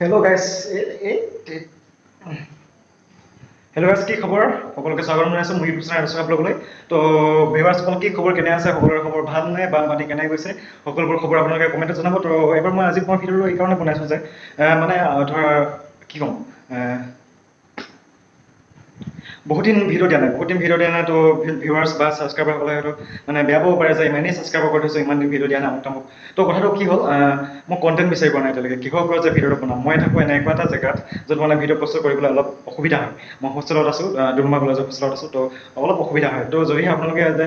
Hello guys hello guys কি খবৰ? সকলোকে স্বাগতম জনাইছোঁ ইউটিউব চেনেল ৰচনা ব্লগলৈ। তো ভিউৱাৰ্ছসকল কি খবৰ কেনে আছে? সকলোৰে খবৰ ভাল নে বা পানী কেনে গৈছে? সকলোবোৰ খবৰ আপোনালোকে কমেণ্টত জনাব। তো এবাৰ মই আজি মই ভিডিঅ'টো এইকাৰণে বনাইছোঁ যে মানে ধৰ কি ক'ম? বহুত দিন ভিডিঅ' দিয়া নাই বহুত দিন ভিডিঅ' দিয়া নাই তো ভিউৱাৰ্ছ বা ছাবস্ক্ৰাইবাৰসকলে হয়তো মানে বেয়া পাব পাৰে যে ইমানেই ছাবস্ক্ৰাইবাৰ কৰি থৈছোঁ ইমান দিন ভিডিঅ' দিয়া নাই আমুক তামুক। তো কথাটো কি হ'ল মই কণ্টেণ্ট বিচাৰি পোৱা নাই এতিয়ালৈকে কিহৰ ওপৰত যে ভিডিঅ'টো বনাম? মই থাকোঁ এনেকুৱা এটা জেগাত য'ত মানে ভিডিঅ' প্ৰস্তুত কৰিবলৈ অলপ অসুবিধা হয়। মই হোষ্টেলত আছোঁ ডুমা কলেজৰ হোষ্টেলত আছোঁ তো অলপ অসুবিধা হয়। তো যদিহে আপোনালোকে যে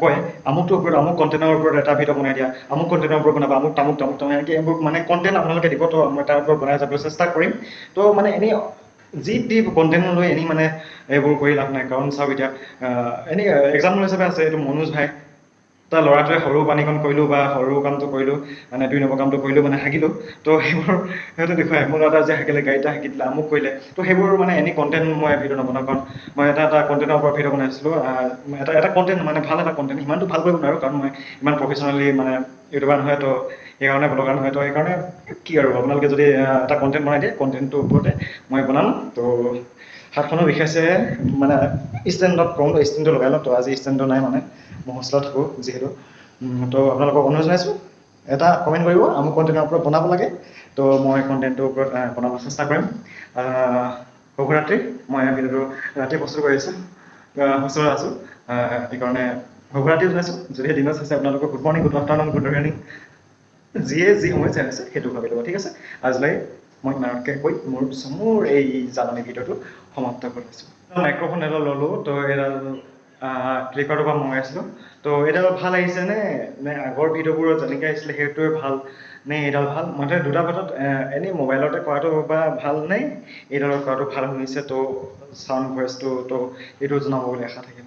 কয় আমুকটোৰ ওপৰত আমুক কণ্টেণ্টৰ ওপৰত এটা ভিডিঅ' বনাই দিয়া আমুক কণ্টেণ্টৰ ওপৰত বনাবা আমুক তামুক তামুক তামুক এনেকৈ এইবোৰ মানে কণ্টেণ্ট আপোনালোকে দিব তো মই তাৰ ওপৰত বনাই যাবলৈ চেষ্টা কৰিম। তো মানে এনেই যি টি কণ্টেণ্ট লৈ এনেই মানে এইবোৰ কৰি লাভ নাই। কাৰণ চাওক এতিয়া এনেই এক্সাম্পল হিচাপে আছে এইটো মনোজ ভাই। তাৰ ল'ৰাটোৱে সৰু পানীকণ কৰিলোঁ বা সৰু কামটো কৰিলোঁ মানে দুই নম্বৰ কামটো কৰিলোঁ মানে হাগিলোঁ। তো সেইবোৰ সিহঁতে দেখুৱাই মোৰ ল'ৰা যে হাগিলে গাড়ীতে হাগি দিলে আমুক কৰিলে। তো সেইবোৰ মানে এনি কণ্টেণ্ট মই ভিডিঅ' নবনাওঁ কাৰণ মই এটা এটা কণ্টেণ্টৰ ওপৰত ভিডিঅ' বনাইছিলোঁ এটা এটা কণ্টেণ্ট মানে ভাল এটা কণ্টেণ্ট সিমানটো ভাল কৰিব নোৱাৰোঁ কাৰণ মই ইমান প্ৰফেচনেলি মানে ইউটিউবাৰ নহয় তো সেইকাৰণে ব্লগাৰ নহয় তো সেইকাৰণে কি আৰু আপোনালোকে যদি এটা কণ্টেণ্ট বনাই দিয়ে কণ্টেণ্টটোৰ ওপৰতে মই বনাম। তো হাতখনো বিষাইছে মানে ষ্টেণ্ডত কম ষ্টেণ্ডটো লগাই লওঁ। তো আজি ষ্টেণ্ডটো নাই মানে মই হোষ্টেলত থাকোঁ যিহেতু। তো আপোনালোকক অনুৰোধ জনাইছোঁ এটা কমেণ্ট কৰিব আমুক কণ্টেণ্টৰ ওপৰত বনাব লাগে। তো মই কণ্টেণ্টটোৰ ওপৰত বনাব চেষ্টা কৰিম। শুভৰাত্ৰি মই ভিডিঅ'টো ৰাতি প্ৰস্তুত কৰি আছোঁ হোষ্টেলত আছোঁ। সেইকাৰণে শুভৰাত্ৰি জনাইছোঁ। যদিহে দিনত চাইছে আপোনালোকক good morning good afternoon good evening যিয়ে যি সময় চাই আছে সেইটো ভাবি ল'ব ঠিক আছে? আজিলৈ মই ইমানতকৈ কৈ মোৰ মোৰ এই জাননী ভিডিঅ'টো সমাপ্ত কৰিছোঁ। মাইক্ৰফোন এডাল ল'লোঁ তো এডাল ফ্লিপকাৰ্টৰ পৰা মগাইছিলোঁ তো এইডাল ভাল আহিছে নে? নে আগৰ ভিডিঅ'বোৰত যেনেকৈ আহিছিলে সেইটোৱে ভাল নে এইডাল ভাল? মই দুটা ভিতৰত এনেই মোবাইলতে কৰাটো বা ভাল নে এইডালত কৰাটো ভাল শুনিছে তো চাউণ্ড ভইচটো তো এইটো জনাব বুলি আশা থাকিল।